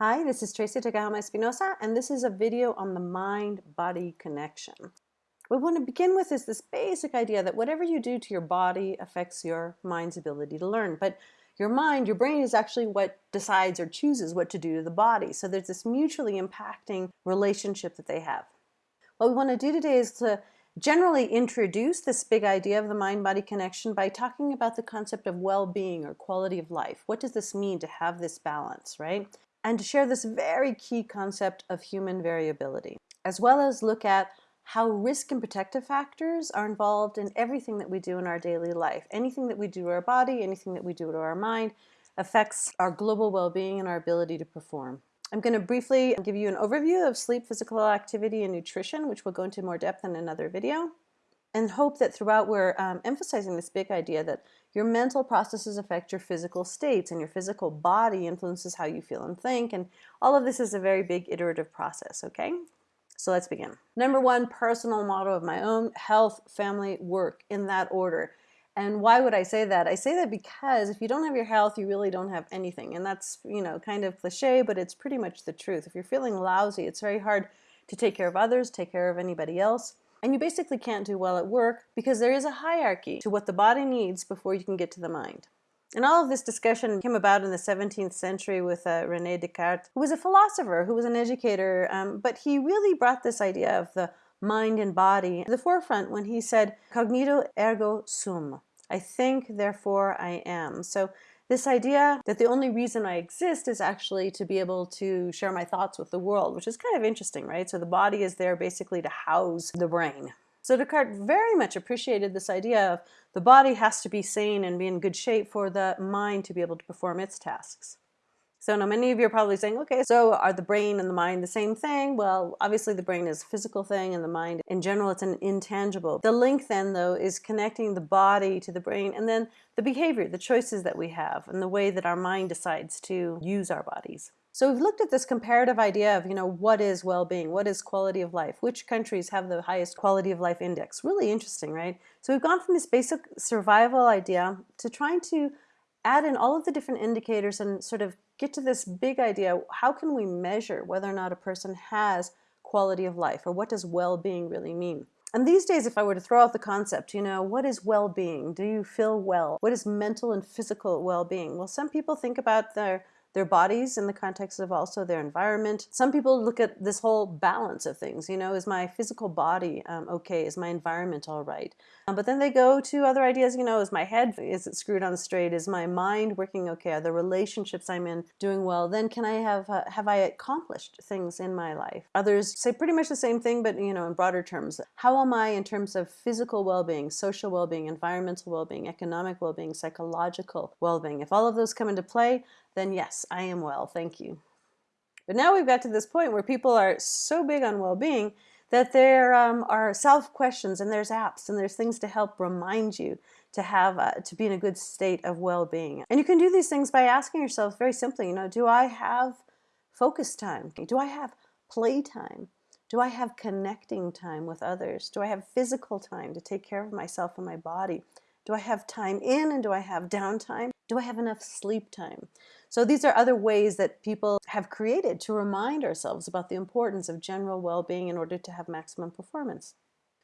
Hi, this is Tracey Tokuhama Espinosa, and this is a video on the mind-body connection. What we want to begin with is this basic idea that whatever you do to your body affects your mind's ability to learn. But your mind, your brain is actually what decides or chooses what to do to the body. So there's this mutually impacting relationship that they have. What we want to do today is to generally introduce this big idea of the mind-body connection by talking about the concept of well-being or quality of life. What does this mean to have this balance, right? And to share this very key concept of human variability, as well as look at how risk and protective factors are involved in everything that we do in our daily life. Anything that we do to our body, anything that we do to our mind affects our global well-being and our ability to perform. I'm going to briefly give you an overview of sleep, physical activity, and nutrition, which we'll go into more depth in another video and hope that throughout we're um, emphasizing this big idea that your mental processes affect your physical states and your physical body influences how you feel and think and all of this is a very big iterative process okay so let's begin number one personal motto of my own health family work in that order and why would I say that? I say that because if you don't have your health, you really don't have anything. And that's, you know, kind of cliche, but it's pretty much the truth. If you're feeling lousy, it's very hard to take care of others, take care of anybody else. And you basically can't do well at work because there is a hierarchy to what the body needs before you can get to the mind. And all of this discussion came about in the 17th century with uh, René Descartes, who was a philosopher, who was an educator, um, but he really brought this idea of the mind and body to the forefront when he said, cognito ergo sum. I think, therefore I am. So this idea that the only reason I exist is actually to be able to share my thoughts with the world, which is kind of interesting, right? So the body is there basically to house the brain. So Descartes very much appreciated this idea of the body has to be sane and be in good shape for the mind to be able to perform its tasks. So now many of you are probably saying, okay, so are the brain and the mind the same thing? Well, obviously the brain is a physical thing and the mind in general, it's an intangible. The link then though is connecting the body to the brain and then the behavior, the choices that we have and the way that our mind decides to use our bodies. So we've looked at this comparative idea of, you know, what is well-being? What is quality of life? Which countries have the highest quality of life index? Really interesting, right? So we've gone from this basic survival idea to trying to add in all of the different indicators and sort of get to this big idea, how can we measure whether or not a person has quality of life or what does well-being really mean? And these days, if I were to throw out the concept, you know, what is well-being? Do you feel well? What is mental and physical well-being? Well, some people think about their their bodies in the context of also their environment. Some people look at this whole balance of things, you know, is my physical body um, okay? Is my environment all right? Um, but then they go to other ideas, you know, is my head, is it screwed on straight? Is my mind working okay? Are the relationships I'm in doing well? Then can I have, uh, have I accomplished things in my life? Others say pretty much the same thing, but you know, in broader terms. How am I in terms of physical well-being, social well-being, environmental well-being, economic well-being, psychological well-being? If all of those come into play, then yes, I am well, thank you. But now we've got to this point where people are so big on well-being that there um, are self-questions and there's apps and there's things to help remind you to have uh, to be in a good state of well-being. And you can do these things by asking yourself very simply, you know, do I have focus time? Do I have play time? Do I have connecting time with others? Do I have physical time to take care of myself and my body? Do I have time in and do I have downtime? Do I have enough sleep time? So these are other ways that people have created to remind ourselves about the importance of general well-being in order to have maximum performance.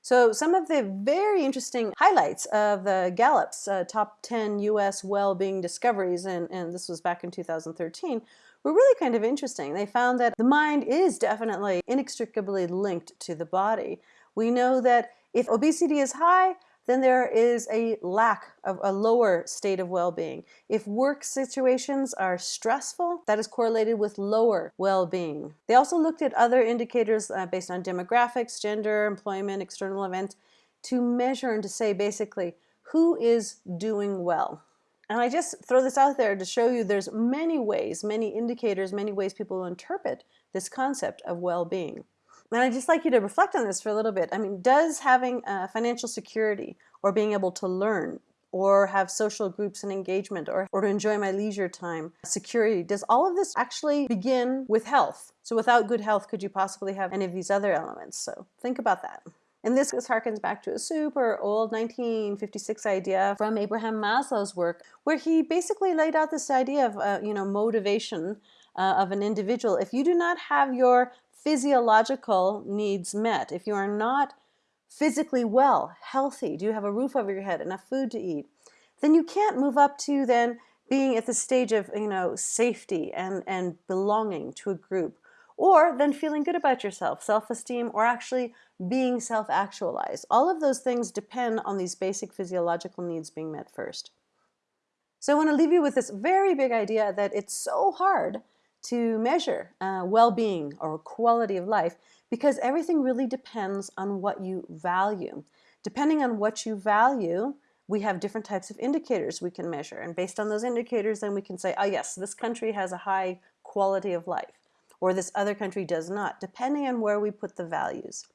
So some of the very interesting highlights of the Gallup's uh, top 10 US well-being discoveries, and, and this was back in 2013, were really kind of interesting. They found that the mind is definitely inextricably linked to the body. We know that if obesity is high, then there is a lack of a lower state of well-being. If work situations are stressful, that is correlated with lower well-being. They also looked at other indicators uh, based on demographics, gender, employment, external events, to measure and to say basically who is doing well. And I just throw this out there to show you there's many ways, many indicators, many ways people interpret this concept of well-being. And I'd just like you to reflect on this for a little bit. I mean, does having uh, financial security or being able to learn or have social groups and engagement or, or to enjoy my leisure time, security, does all of this actually begin with health? So without good health, could you possibly have any of these other elements? So think about that. And this harkens back to a super old 1956 idea from Abraham Maslow's work, where he basically laid out this idea of, uh, you know, motivation uh, of an individual, if you do not have your physiological needs met, if you are not physically well, healthy, do you have a roof over your head, enough food to eat, then you can't move up to then being at the stage of you know safety and and belonging to a group or then feeling good about yourself self-esteem or actually being self-actualized. All of those things depend on these basic physiological needs being met first. So I want to leave you with this very big idea that it's so hard to measure uh, well-being or quality of life because everything really depends on what you value. Depending on what you value, we have different types of indicators we can measure. And based on those indicators, then we can say, oh yes, this country has a high quality of life, or this other country does not, depending on where we put the values.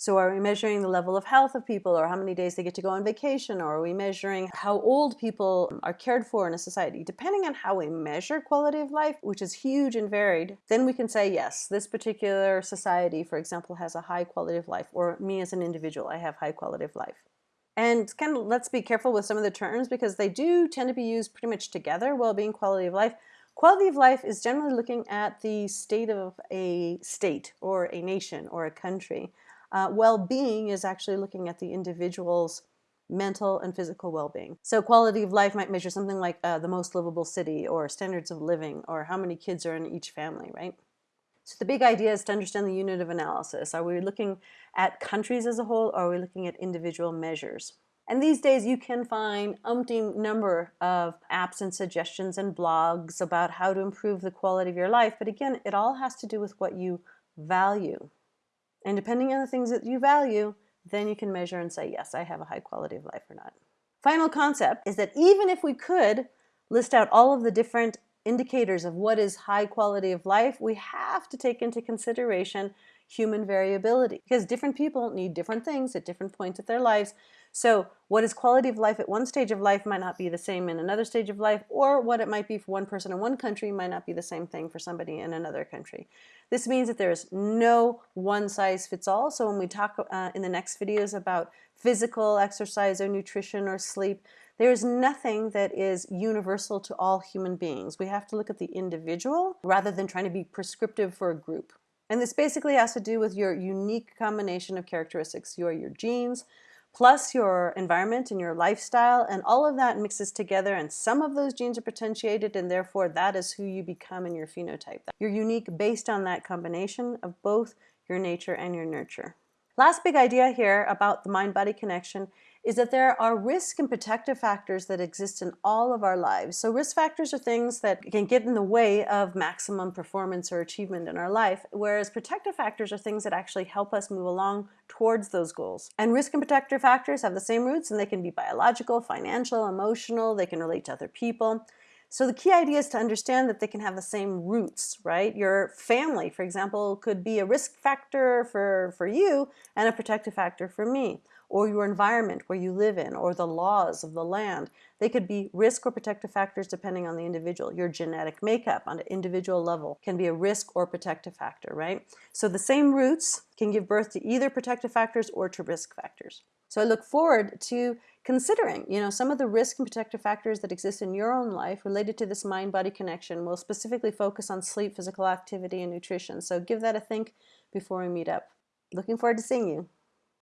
So are we measuring the level of health of people or how many days they get to go on vacation or are we measuring how old people are cared for in a society? Depending on how we measure quality of life, which is huge and varied, then we can say, yes, this particular society, for example, has a high quality of life or me as an individual, I have high quality of life. And kind of let's be careful with some of the terms because they do tend to be used pretty much together, well-being, quality of life. Quality of life is generally looking at the state of a state or a nation or a country. Uh, well-being is actually looking at the individual's mental and physical well-being. So quality of life might measure something like uh, the most livable city or standards of living or how many kids are in each family, right? So the big idea is to understand the unit of analysis. Are we looking at countries as a whole or are we looking at individual measures? And these days you can find umpteen number of apps and suggestions and blogs about how to improve the quality of your life. But again, it all has to do with what you value. And depending on the things that you value, then you can measure and say, yes, I have a high quality of life or not. Final concept is that even if we could list out all of the different indicators of what is high quality of life, we have to take into consideration human variability because different people need different things at different points of their lives. So what is quality of life at one stage of life might not be the same in another stage of life, or what it might be for one person in one country might not be the same thing for somebody in another country. This means that there is no one size fits all. So when we talk uh, in the next videos about physical exercise or nutrition or sleep, there is nothing that is universal to all human beings. We have to look at the individual rather than trying to be prescriptive for a group. And this basically has to do with your unique combination of characteristics, your, your genes, plus your environment and your lifestyle and all of that mixes together and some of those genes are potentiated and therefore that is who you become in your phenotype. You're unique based on that combination of both your nature and your nurture. Last big idea here about the mind-body connection is that there are risk and protective factors that exist in all of our lives. So risk factors are things that can get in the way of maximum performance or achievement in our life, whereas protective factors are things that actually help us move along towards those goals. And risk and protective factors have the same roots and they can be biological, financial, emotional, they can relate to other people. So the key idea is to understand that they can have the same roots, right? Your family, for example, could be a risk factor for, for you and a protective factor for me or your environment where you live in, or the laws of the land. They could be risk or protective factors depending on the individual. Your genetic makeup on an individual level can be a risk or protective factor, right? So the same roots can give birth to either protective factors or to risk factors. So I look forward to considering, you know, some of the risk and protective factors that exist in your own life related to this mind-body connection. We'll specifically focus on sleep, physical activity, and nutrition. So give that a think before we meet up. Looking forward to seeing you.